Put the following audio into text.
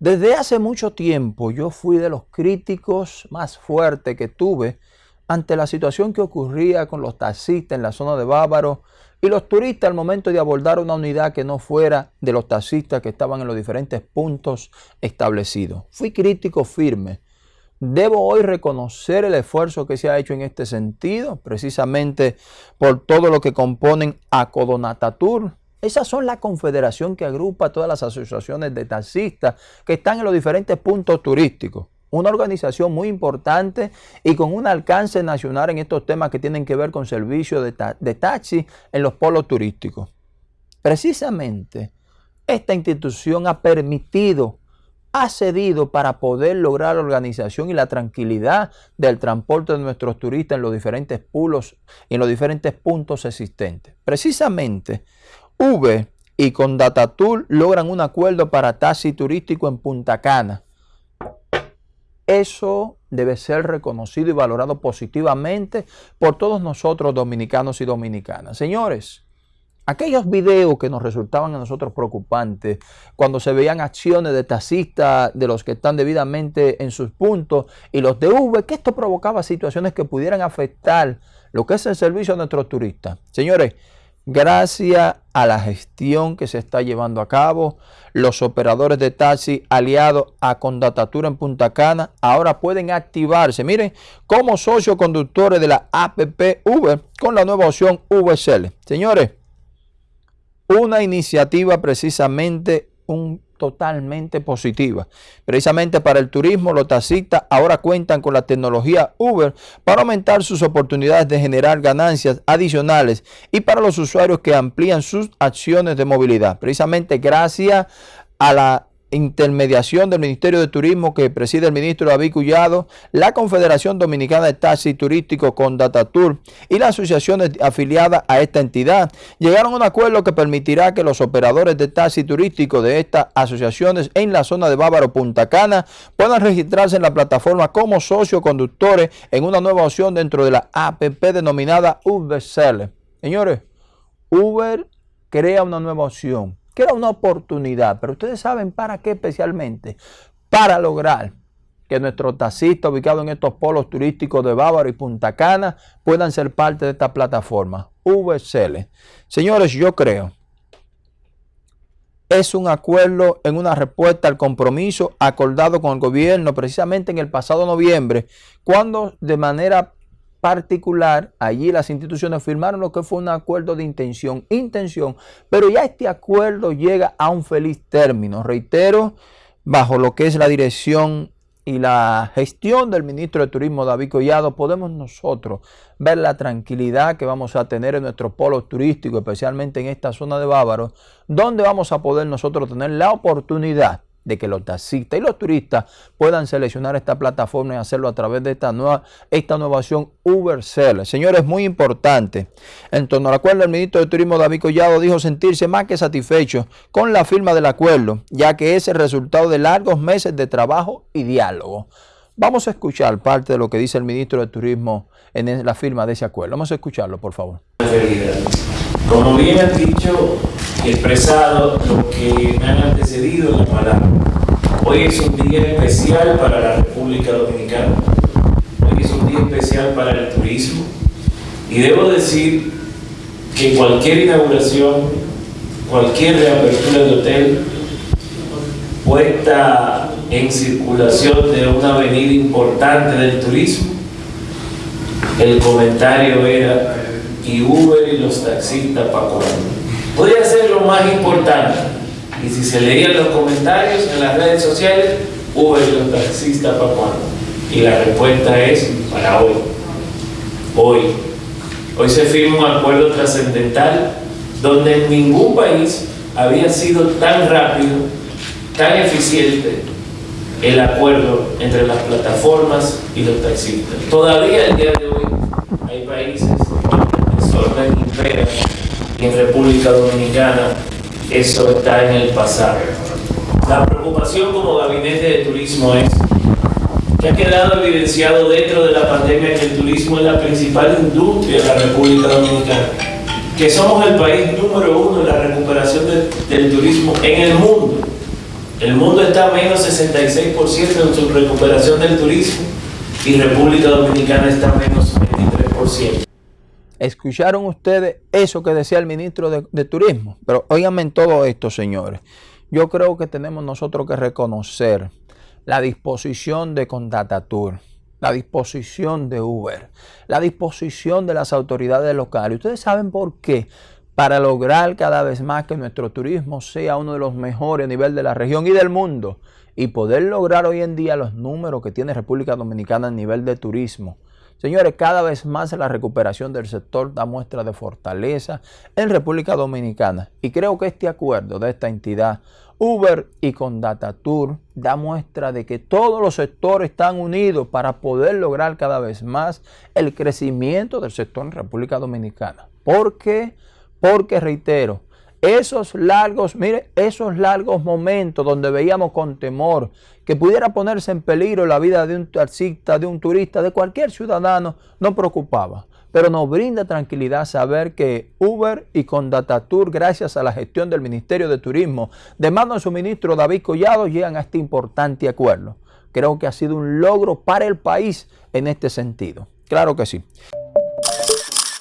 Desde hace mucho tiempo yo fui de los críticos más fuertes que tuve ante la situación que ocurría con los taxistas en la zona de Bávaro y los turistas al momento de abordar una unidad que no fuera de los taxistas que estaban en los diferentes puntos establecidos. Fui crítico firme. Debo hoy reconocer el esfuerzo que se ha hecho en este sentido, precisamente por todo lo que componen Acodonatatur, esas son la confederación que agrupa todas las asociaciones de taxistas que están en los diferentes puntos turísticos. Una organización muy importante y con un alcance nacional en estos temas que tienen que ver con servicios de, taxi en los polos turísticos. Precisamente, esta institución ha permitido, ha cedido para poder lograr la organización y la tranquilidad del transporte de nuestros turistas en los diferentes pulos y en los diferentes puntos existentes. Precisamente, V y con Datatour logran un acuerdo para taxi turístico en Punta Cana. Eso debe ser reconocido y valorado positivamente por todos nosotros dominicanos y dominicanas. Señores, aquellos videos que nos resultaban a nosotros preocupantes, cuando se veían acciones de taxistas de los que están debidamente en sus puntos y los de V, que esto provocaba situaciones que pudieran afectar lo que es el servicio a nuestros turistas. Señores, Gracias a la gestión que se está llevando a cabo, los operadores de taxi aliados a Condatatura en Punta Cana ahora pueden activarse, miren, como socioconductores de la APP Uber con la nueva opción VSL. Señores, una iniciativa precisamente un totalmente positiva. Precisamente para el turismo, los taxistas ahora cuentan con la tecnología Uber para aumentar sus oportunidades de generar ganancias adicionales y para los usuarios que amplían sus acciones de movilidad. Precisamente gracias a la intermediación del Ministerio de Turismo que preside el ministro David Cullado, la Confederación Dominicana de Taxi Turístico con Datatur y las asociaciones afiliadas a esta entidad llegaron a un acuerdo que permitirá que los operadores de taxi turístico de estas asociaciones en la zona de Bávaro Punta Cana puedan registrarse en la plataforma como socioconductores en una nueva opción dentro de la APP denominada Uber Seller. Señores, Uber crea una nueva opción que era una oportunidad, pero ustedes saben para qué especialmente, para lograr que nuestros taxistas ubicados en estos polos turísticos de Bávaro y Punta Cana puedan ser parte de esta plataforma, VSL. Señores, yo creo es un acuerdo en una respuesta al compromiso acordado con el gobierno precisamente en el pasado noviembre, cuando de manera particular, allí las instituciones firmaron lo que fue un acuerdo de intención, intención, pero ya este acuerdo llega a un feliz término. Reitero, bajo lo que es la dirección y la gestión del ministro de Turismo David Collado, podemos nosotros ver la tranquilidad que vamos a tener en nuestro polo turístico, especialmente en esta zona de Bávaro, donde vamos a poder nosotros tener la oportunidad de que los taxistas y los turistas puedan seleccionar esta plataforma y hacerlo a través de esta nueva, esta nueva opción Uber Seller. Señores, muy importante. En torno al acuerdo, el ministro de Turismo David Collado dijo sentirse más que satisfecho con la firma del acuerdo, ya que es el resultado de largos meses de trabajo y diálogo. Vamos a escuchar parte de lo que dice el ministro de Turismo en la firma de ese acuerdo. Vamos a escucharlo, por favor. Como bien han dicho y expresado lo que me han antecedido en la palabra, hoy es un día especial para la República Dominicana, hoy es un día especial para el turismo. Y debo decir que cualquier inauguración, cualquier reapertura de hotel puesta en circulación de una avenida importante del turismo, el comentario era y Uber y los taxistas para cuándo. Podría ser lo más importante. Y si se leían los comentarios en las redes sociales, Uber y los taxistas para cuándo. Y la respuesta es para hoy. Hoy. Hoy se firma un acuerdo trascendental donde en ningún país había sido tan rápido, tan eficiente el acuerdo entre las plataformas y los taxistas. Todavía el día de hoy hay países impera y en República Dominicana eso está en el pasado. La preocupación como gabinete de turismo es que ha quedado evidenciado dentro de la pandemia que el turismo es la principal industria de la República Dominicana, que somos el país número uno en la recuperación del turismo en el mundo. El mundo está a menos 66% en su recuperación del turismo y República Dominicana está a menos 23%. ¿Escucharon ustedes eso que decía el ministro de, Turismo? Pero óiganme en todo esto, señores. Yo creo que tenemos nosotros que reconocer la disposición de Condatatur, la disposición de Uber, la disposición de las autoridades locales. Ustedes saben por qué para lograr cada vez más que nuestro turismo sea uno de los mejores a nivel de la región y del mundo y poder lograr hoy en día los números que tiene República Dominicana a nivel de turismo. Señores, cada vez más la recuperación del sector da muestra de fortaleza en República Dominicana y creo que este acuerdo de esta entidad Uber y con Tour da muestra de que todos los sectores están unidos para poder lograr cada vez más el crecimiento del sector en República Dominicana. ¿Por qué? Porque reitero, esos largos, mire, esos largos momentos donde veíamos con temor que pudiera ponerse en peligro la vida de un taxista, de un turista, de cualquier ciudadano, no preocupaba. Pero nos brinda tranquilidad saber que Uber y Condatatur, gracias a la gestión del Ministerio de Turismo, de mano de su ministro David Collado, llegan a este importante acuerdo. Creo que ha sido un logro para el país en este sentido. Claro que sí.